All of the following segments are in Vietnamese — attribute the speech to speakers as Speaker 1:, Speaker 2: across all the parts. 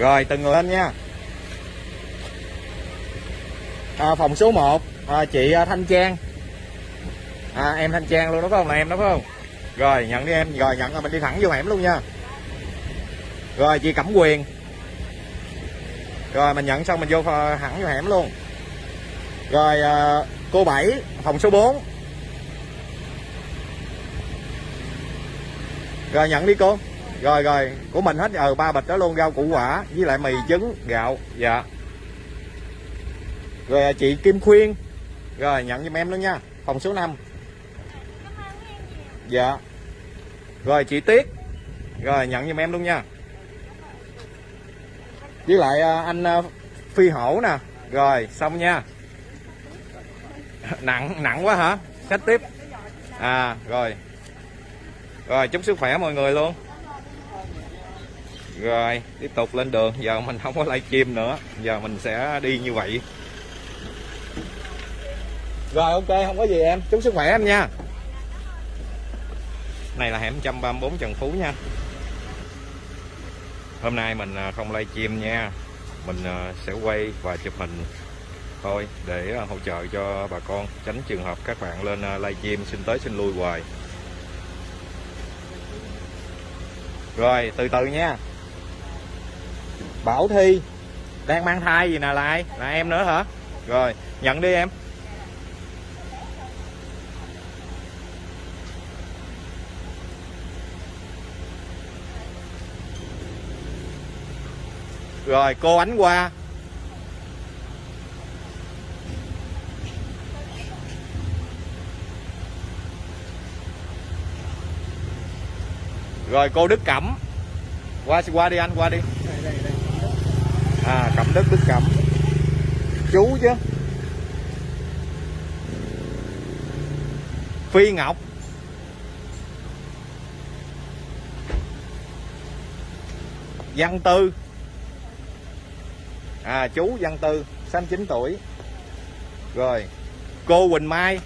Speaker 1: rồi từng người lên nha. À, phòng số 1 à, chị à, Thanh Trang. À, em Thanh Trang luôn đó phải không? Là em đó phải không? Rồi nhận đi em. Rồi nhận rồi mình đi thẳng vô hẻm luôn nha. Rồi chị Cẩm Quyền. Rồi mình nhận xong mình vô ờ, thẳng vô hẻm luôn. Rồi à, cô Bảy phòng số 4 rồi nhận đi cô rồi rồi. Của mình hết ờ ba bịch đó luôn, rau củ quả, với lại mì trứng, gạo. Dạ. Rồi, chị Kim Khuyên. Rồi, nhận giùm em luôn nha. Phòng số 5 dạ. Rồi, chị Tuyết. Rồi, nhận giùm em luôn nha. Với lại à, anh à, Phi Hổ nè. Rồi, xong nha. Nặng nặng quá hả? Sách tiếp. À rồi. Rồi, chúc sức khỏe mọi người luôn rồi, tiếp tục lên đường. Giờ mình không có livestream nữa. Giờ mình sẽ đi như vậy. Rồi, ok, không có gì em. Chúc sức khỏe em nha. Này là hẻm 134 Trần Phú nha. Hôm nay mình không không livestream nha. Mình à, sẽ quay và chụp hình thôi để à, hỗ trợ cho bà con, tránh trường hợp các bạn lên lay livestream, xin tới xin lui hoài. Rồi, từ từ nha. Bảo Thi. Đang mang thai gì nè là ai là em nữa hả? Rồi, nhận đi em. Rồi, cô ánh qua rồi, cô Đức Cẩm. Qua qua đi anh, qua đi à Cẩm Đức Đức Cẩm chú chứ. Phi Ngọc. Văn Tư. À chú Văn Tư 69 tuổi. Rồi, cô Quỳnh Mai.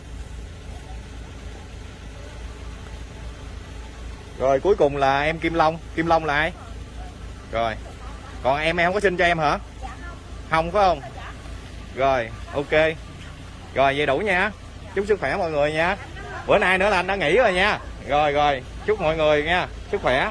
Speaker 1: Rồi, cuối cùng là em Kim Long. Kim Long là ai? Rồi còn em em không có xin cho em hả? Không. Phải không? Rồi ok. Rồi vậy đủ nha. Chúc sức khỏe mọi người nha. Bữa nay nữa là anh đã nghỉ rồi nha. Rồi rồi. Chúc mọi người nha. Sức khỏe